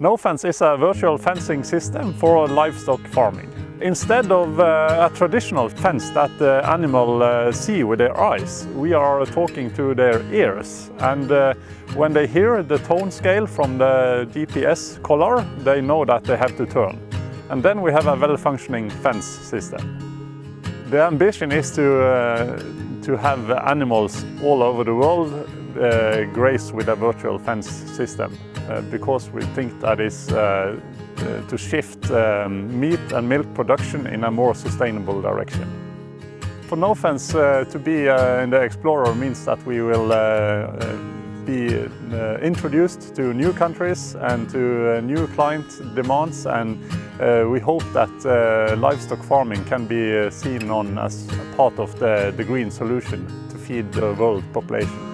NoFence is a virtual fencing system for livestock farming. Instead of uh, a traditional fence that the animal uh, see with their eyes, we are talking to their ears. And uh, when they hear the tone scale from the GPS collar, they know that they have to turn. And then we have a well-functioning fence system. The ambition is to, uh, to have animals all over the world uh, graze with a virtual fence system uh, because we think that is uh, uh, to shift um, meat and milk production in a more sustainable direction. For NoFence uh, to be in the Explorer means that we will be uh, introduced to new countries and to uh, new client demands and uh, we hope that livestock farming can be seen on as part of the, the green solution to feed the world population.